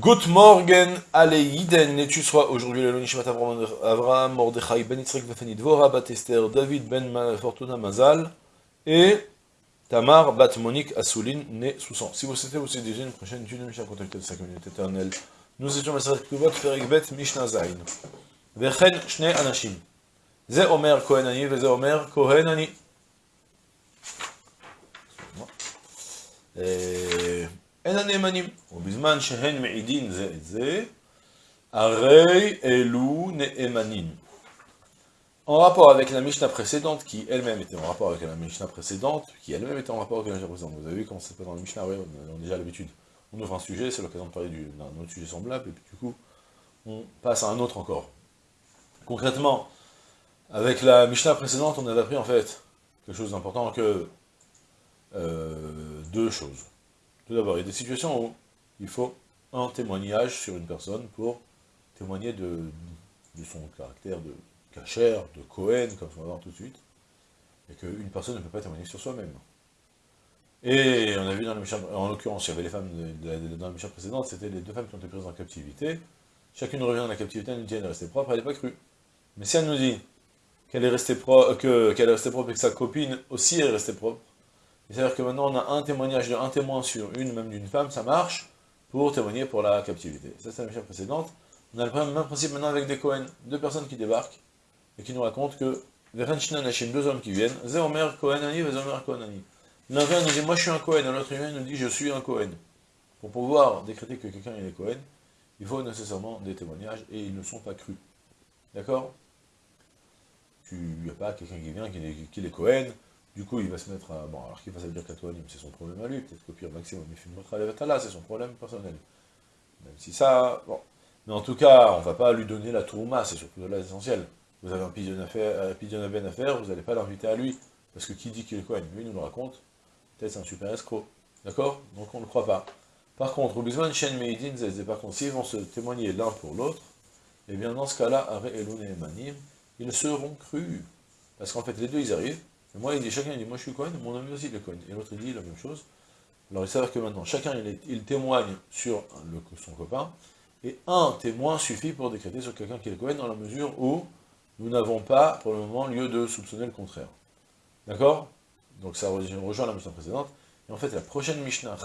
Good morgen, allez Yiden, et tu seras aujourd'hui le Nishmat Avraham, Mordechai, Ben Yitzhak, Vefeni Dvora, Bat David, Ben Fortuna Mazal, et Tamar, Bat Monique, Assoulin, né Soussan. Si vous souhaitez vous déjà une prochaine étude de Mishnah, contactez de 5 minutes éternelles. Nous étions Maseret Kuvot, Ferik Bet, Mishnah Zain. Vechen, Shne Anashim. Ze Omer Kohenani, Veze Omer Kohenani. Et... En הנאמנים, ובזמן שהן מעידין זה את זה, הרי אלו נאמנים. En rapport avec la Mishnah précédente, qui elle-même était en rapport avec la Mishnah précédente, qui elle-même était en rapport avec la Mishnah précédente. Vous avez vu comment c'est pas dans la Mishnah, oui, on a déjà l'habitude. On ouvre un sujet, c'est l'occasion de parler d'un autre sujet semblable, et puis du coup, on passe à un autre encore. Concrètement, avec la Mishnah précédente, on avait appris en fait quelque chose d'important que euh, deux choses. Tout d'abord, il y a des situations où il faut un témoignage sur une personne pour témoigner de, son caractère de cachère, de Cohen, comme on va voir tout de suite, et qu'une personne ne peut pas témoigner sur soi-même. Et on a vu dans la Mishnah, en l'occurrence, il y avait les femmes dans la Mishnah précédente, c'était les deux femmes qui ont été prises en captivité. Chacune revient dans la captivité, elle nous dit qu'elle est restée propre, elle n'est pas crue. Mais si elle nous dit qu'elle est restée qu'elle est restée propre et que sa copine aussi est restée propre, c'est-à-dire que maintenant on a un témoignage d'un témoin sur une, même d'une femme, ça marche, pour témoigner pour la captivité. Ça c'est la mission précédente. On a le même principe maintenant avec des Cohen, deux personnes qui débarquent, et qui nous racontent que deux hommes qui viennent, Zéomer Kohenani, Zéomer Kohenani. L'un vient nous dit, moi je suis un Cohen, l'autre vient nous dit, je suis un Cohen. Pour pouvoir décréter que quelqu'un est Cohen, il faut nécessairement des témoignages, et ils ne sont pas crus. D'accord? Il n'y a pas quelqu'un qui vient, qui est, qui est Cohen, du coup, il va se mettre à... Bon, alors qu'il va se dire qu'Atoanim, c'est son problème à lui, peut-être qu'au pire, maximum, il fait une c'est son problème personnel. Même si ça... Bon. Mais en tout cas, on ne va pas lui donner la tourma, c'est surtout là l'essentiel. Vous avez un pigeon à faire, vous n'allez pas l'inviter à lui, parce que qui dit qu'il est quoi Lui, nous le raconte, peut-être c'est un super escroc. D'accord? Donc on ne le croit pas. Par contre, de Shen Meidin, par contre, s'ils vont se témoigner l'un pour l'autre, eh bien dans ce cas-là, Are et Manim, ils seront crus. Parce qu'en fait, les deux, ils arrivent, moi, il dit, chacun dit, moi je suis Cohen, mon ami aussi il est Cohen. Et l'autre il dit la même chose. Alors il s'avère que maintenant, chacun il, témoigne sur son copain, et un témoin suffit pour décréter sur quelqu'un qui est Cohen, dans la mesure où nous n'avons pas, pour le moment, lieu de soupçonner le contraire. D'accord? Donc ça rejoint la Mishnah précédente. Et en fait, la prochaine Mishnah,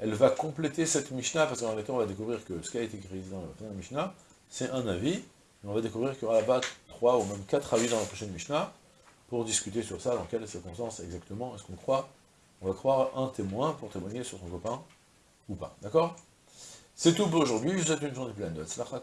elle va compléter cette Mishnah, parce qu'en réalité, on va découvrir que ce qui a été écrit dans la première Mishnah, c'est un avis, et on va découvrir qu'il y aura là-bas trois ou même quatre avis dans la prochaine Mishnah, pour discuter sur ça, dans quelles circonstances exactement est-ce qu'on croit, on va croire un témoin pour témoigner sur son copain, ou pas, d'accord? C'est tout pour aujourd'hui, je vous souhaite une journée pleine de Tzlacha.